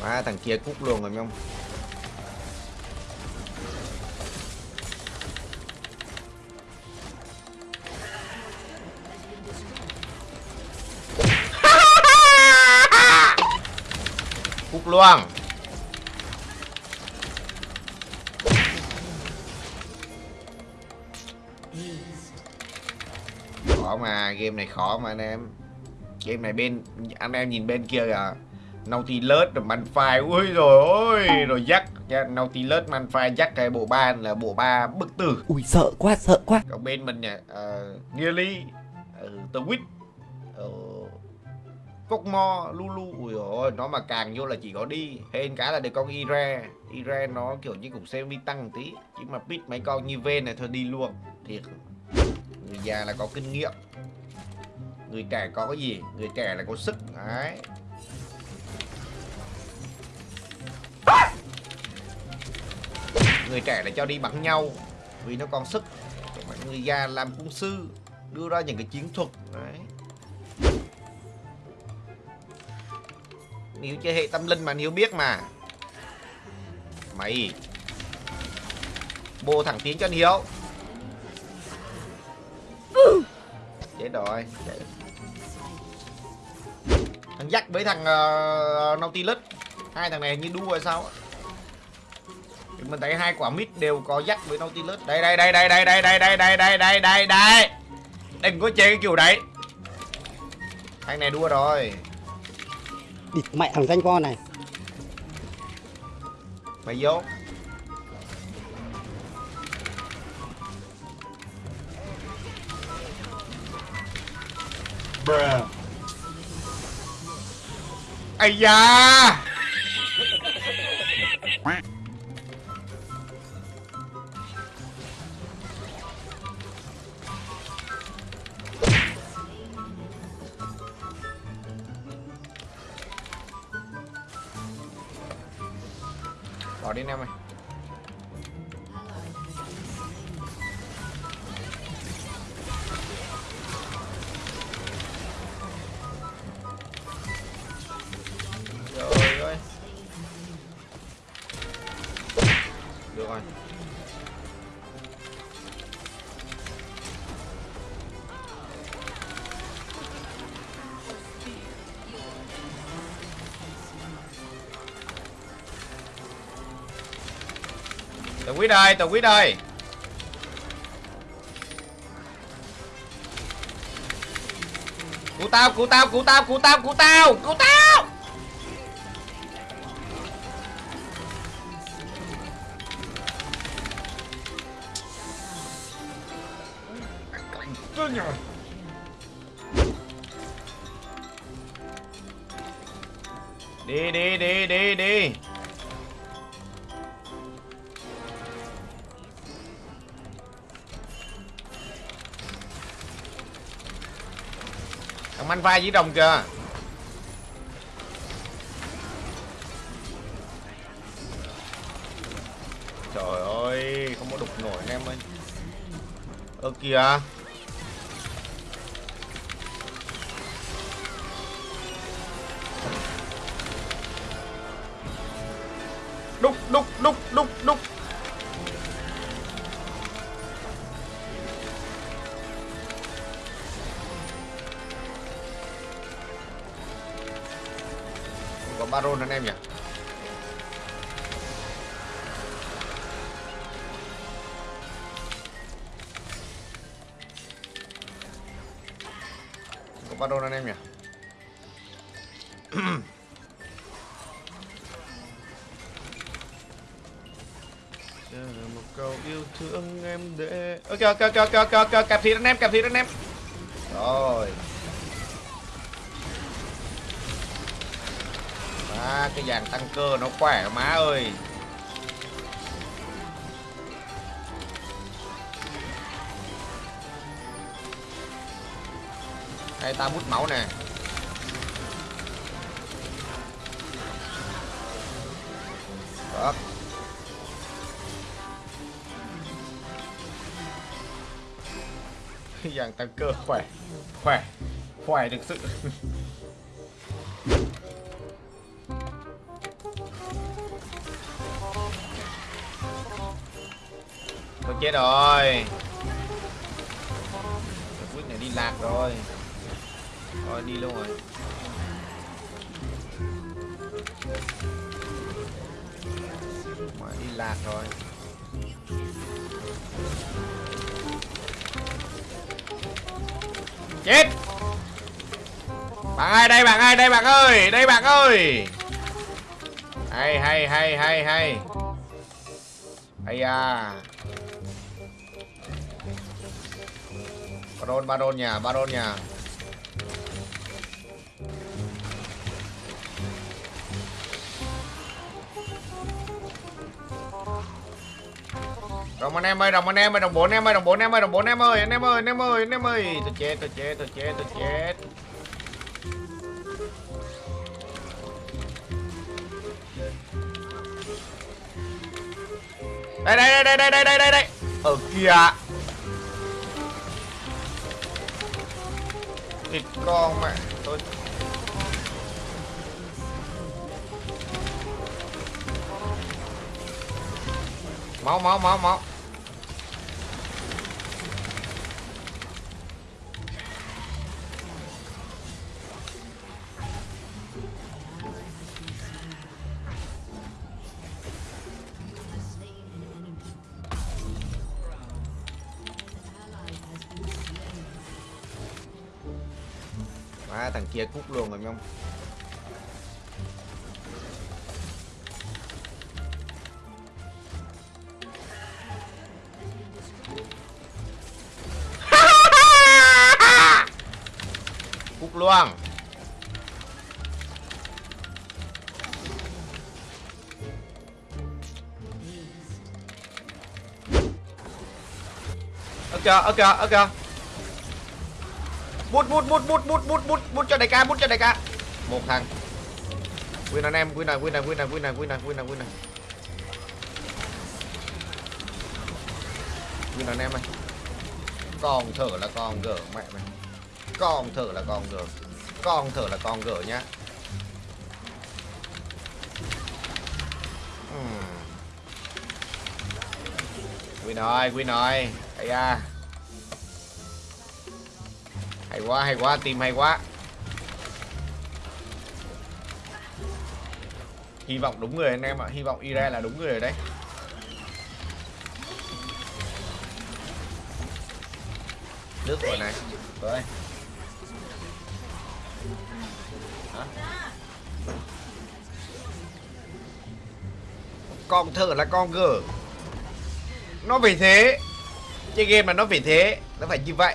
Má, thằng kia cúc luôn rồi không? Cúc luôn. Khó mà, game này khó mà anh em. Game này bên, anh em nhìn bên kia kìa. Nautilus rồi Manfire ui rồi ôi rồi dắt Nautilus Manfire dắt cái bộ ba là bộ ba bức tử. Ui sợ quá sợ quá. Còn bên mình nè uh, Nearly uh, The Witch uh, Cốc Mo Lulu. Ui ôi nó mà càng vô là chỉ có đi. Hên cả là được con Ira. Ira nó kiểu như cũng xem đi tăng tí chứ mà pit mấy con như ven này thôi đi luôn. Thiệt. Người già là có kinh nghiệm. Người trẻ có cái gì? Người trẻ là có sức. Đấy người trẻ là cho đi bắn nhau vì nó còn sức. Mọi người già làm cung sư đưa ra những cái chiến thuật đấy. Hiếu chơi hệ tâm linh mà Hiếu biết mà. Mày Bồ thẳng tiến cho anh Hiếu Chết rồi. Thằng Jack với thằng uh, Nautilus. Hai thằng này như đua hay sao thì mình thấy hai quả mid đều có dắt với Nautilus. Đây đây đây đây đây đây đây đây đây đây đây đây đây. Đừng có chơi cái kiểu đấy. Thằng này đua rồi. Địt mẹ thằng danh con này Mày vô. Bruh Ây da. Bỏ đi anh em ơi. Tờ quyết ơi, tờ quyết ơi Cứu tao, cứu tao, cứu tao, cứu tao, cứu tao, cứu tao. Đi đi đi đi đi. Thằng manh vai dưới đồng kìa Trời ơi, Không có đục nổi anh em ơi. Ơ, kìa. Đúc đúc đúc đúc đúc. Có baron anh em nhỉ? Có baron anh em nhỉ? Chờ một câu yêu thương em để ok ok ok ok ok ok cặp thịt anh em cặp thịt anh em. Rồi cái dàn tăng cơ nó khỏe má ơi. Đây, ta bút máu nè. Đó. Cái dàn tăng cơ khỏe Khỏe Khỏe thực sự. Thôi chết rồi. Quýt này đi lạc rồi. Thôi, đi luôn rồi. Mà đi lạc rồi. Chết. Bạn ơi đây, bạn ơi đây, bạn ơi? Đây, bạn ơi. Hay hay hay hay hay. Hay à. Baron Baron nhà Baron nhà Đồng anh em ơi, đồng anh em ơi, đồng bốn em ơi, đồng bốn em ơi, đồng bốn em ơi, anh em ơi, anh em ơi, anh em ơi, tôi chết, tôi chết, tôi chết, tôi chết. Đây đây đây đây đây đây đây đây. Ở kìa. ติดกล้องไหมตัวเมาเมาเมาเมา à, thằng kia cút luôn rồi không cút luôn. Ok ok ok bút bút bút bút bút bút bút bút cho đại ca, bút cho đại ca. Một thằng. Win anh em win này win này win này win này win này win này win này win anh em ơi. Còn thở là con gở mẹ mày. Còn thở là con gở còn thở là con gở nhá. Win rồi win rồi ai à hay quá hay quá, team hay quá. Hy vọng đúng người anh em ạ, hy vọng ira là đúng người đấy. đây nước rồi này. Rồi. Hả? con thở là con gở nó phải thế chơi game mà nó phải thế, nó phải như vậy.